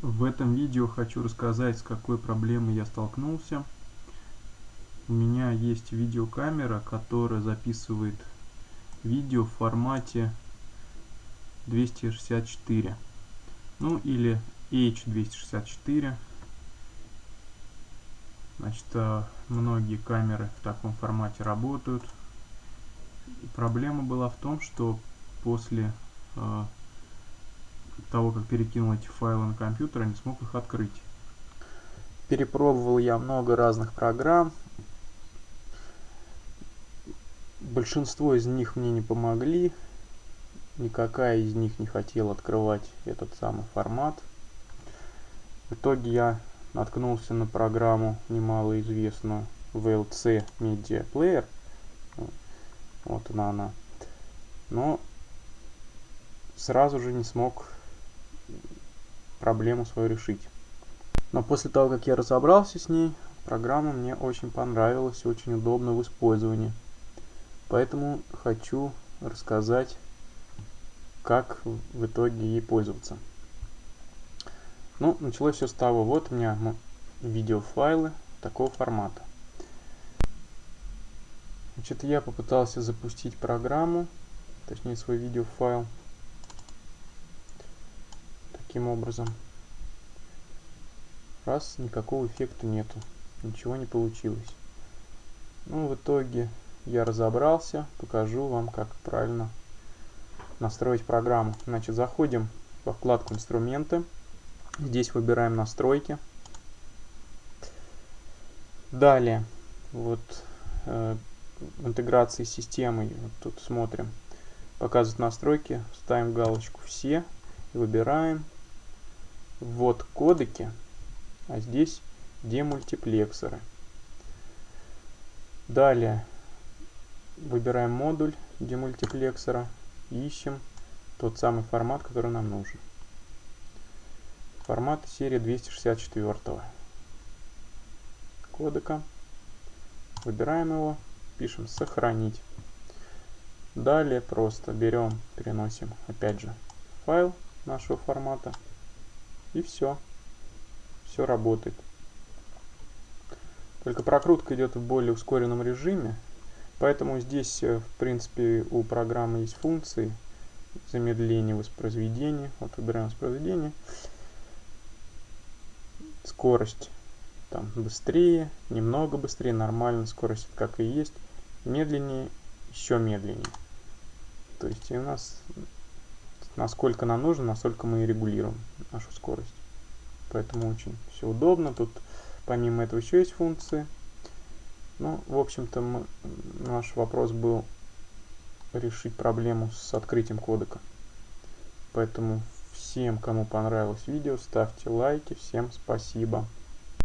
В этом видео хочу рассказать, с какой проблемой я столкнулся. У меня есть видеокамера, которая записывает видео в формате 264. Ну или H264. Значит, э, многие камеры в таком формате работают. И проблема была в том, что после э, того, как перекинул эти файлы на компьютер, я не смог их открыть. Перепробовал я много разных программ. Большинство из них мне не помогли. Никакая из них не хотела открывать этот самый формат. В итоге я наткнулся на программу немалоизвестную VLC Media Player. Вот она она. Но сразу же не смог проблему свою решить. Но после того, как я разобрался с ней, программа мне очень понравилась и очень удобна в использовании. Поэтому хочу рассказать, как в итоге ей пользоваться. Ну, началось все с того, вот у меня видеофайлы такого формата. Значит, я попытался запустить программу, точнее свой видеофайл таким образом. Раз, никакого эффекта нету. Ничего не получилось. Ну, в итоге я разобрался. Покажу вам, как правильно настроить программу. Значит, заходим во вкладку «Инструменты». Здесь выбираем «Настройки». Далее, вот э, в интеграции с системой, вот тут смотрим, показывают настройки, ставим галочку «Все» и выбираем ввод кодеки, а здесь демультиплексоры. Далее выбираем модуль демультиплексора ищем тот самый формат, который нам нужен. Формат серии 264 кодека. Выбираем его, пишем сохранить. Далее просто берем, переносим опять же файл нашего формата и все. Все работает. Только прокрутка идет в более ускоренном режиме. Поэтому здесь, э, в принципе, у программы есть функции замедления воспроизведения. Вот выбираем воспроизведение. Скорость там быстрее, немного быстрее, нормально, скорость как и есть. Медленнее, еще медленнее. То есть у нас насколько нам нужно, настолько мы и регулируем нашу скорость. Поэтому очень все удобно. Тут помимо этого еще есть функции. Ну, в общем-то, наш вопрос был решить проблему с открытием кодека. Поэтому всем, кому понравилось видео, ставьте лайки. Всем спасибо.